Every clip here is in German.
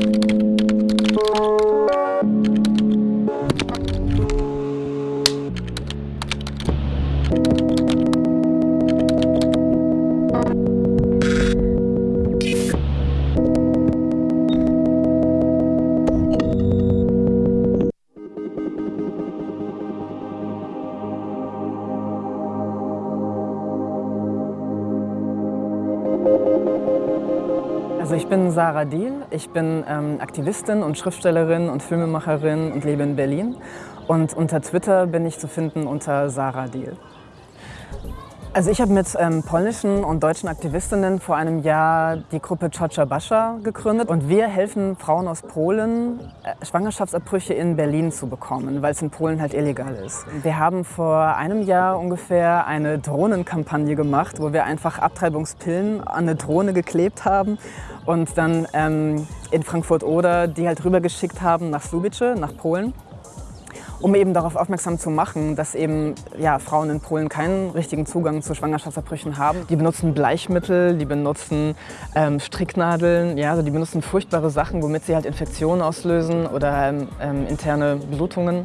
you Also ich bin Sarah Diel, ich bin ähm, Aktivistin und Schriftstellerin und Filmemacherin und lebe in Berlin. Und unter Twitter bin ich zu finden unter Sarah Diel. Also ich habe mit ähm, polnischen und deutschen Aktivistinnen vor einem Jahr die Gruppe Czocha Bascha gegründet und wir helfen Frauen aus Polen, äh, Schwangerschaftsabbrüche in Berlin zu bekommen, weil es in Polen halt illegal ist. Wir haben vor einem Jahr ungefähr eine Drohnenkampagne gemacht, wo wir einfach Abtreibungspillen an eine Drohne geklebt haben und dann ähm, in Frankfurt-Oder die halt rübergeschickt haben nach Słubice, nach Polen um eben darauf aufmerksam zu machen, dass eben ja, Frauen in Polen keinen richtigen Zugang zu Schwangerschaftsabbrüchen haben. Die benutzen Bleichmittel, die benutzen ähm, Stricknadeln, ja, also die benutzen furchtbare Sachen, womit sie halt Infektionen auslösen oder ähm, ähm interne Blutungen.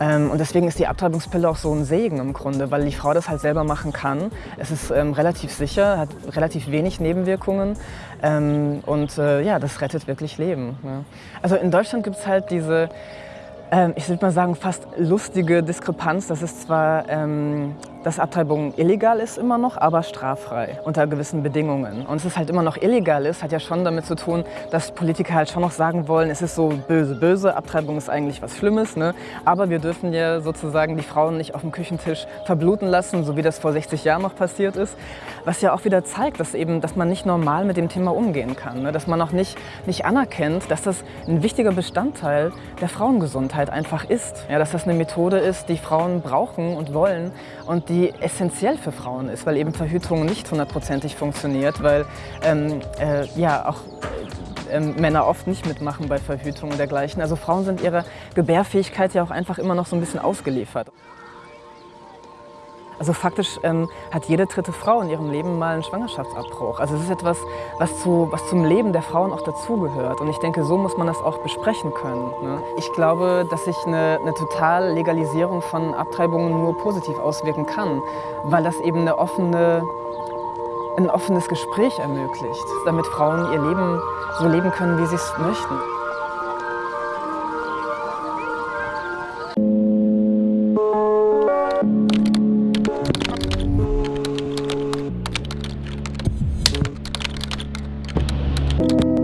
Ähm, und deswegen ist die Abtreibungspille auch so ein Segen im Grunde, weil die Frau das halt selber machen kann. Es ist ähm, relativ sicher, hat relativ wenig Nebenwirkungen ähm, und äh, ja, das rettet wirklich Leben. Ja. Also in Deutschland gibt es halt diese ich würde mal sagen, fast lustige Diskrepanz. Das ist zwar ähm, dass Abtreibung illegal ist immer noch, aber straffrei unter gewissen Bedingungen. Und es ist halt immer noch illegal ist, hat ja schon damit zu tun, dass Politiker halt schon noch sagen wollen, es ist so böse, böse, Abtreibung ist eigentlich was Schlimmes, ne? aber wir dürfen ja sozusagen die Frauen nicht auf dem Küchentisch verbluten lassen, so wie das vor 60 Jahren noch passiert ist. Was ja auch wieder zeigt, dass, eben, dass man nicht normal mit dem Thema umgehen kann, ne? dass man auch nicht, nicht anerkennt, dass das ein wichtiger Bestandteil der Frauengesundheit einfach ist. Ja, dass das eine Methode ist, die Frauen brauchen und wollen und die essentiell für Frauen ist, weil eben Verhütung nicht hundertprozentig funktioniert, weil ähm, äh, ja auch äh, Männer oft nicht mitmachen bei Verhütung und dergleichen. Also Frauen sind ihrer Gebärfähigkeit ja auch einfach immer noch so ein bisschen ausgeliefert. Also faktisch ähm, hat jede dritte Frau in ihrem Leben mal einen Schwangerschaftsabbruch. Also es ist etwas, was, zu, was zum Leben der Frauen auch dazugehört. Und ich denke, so muss man das auch besprechen können. Ne? Ich glaube, dass sich eine, eine total Legalisierung von Abtreibungen nur positiv auswirken kann, weil das eben eine offene, ein offenes Gespräch ermöglicht, damit Frauen ihr Leben so leben können, wie sie es möchten. you